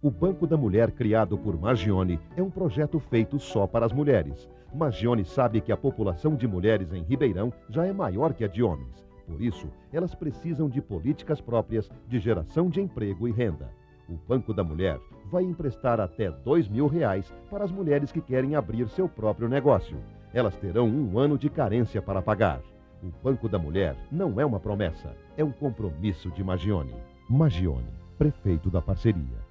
O Banco da Mulher, criado por Magione, é um projeto feito só para as mulheres. Magione sabe que a população de mulheres em Ribeirão já é maior que a de homens. Por isso, elas precisam de políticas próprias de geração de emprego e renda. O Banco da Mulher vai emprestar até dois mil reais para as mulheres que querem abrir seu próprio negócio. Elas terão um ano de carência para pagar. O Banco da Mulher não é uma promessa, é um compromisso de Magione. Magione, prefeito da parceria.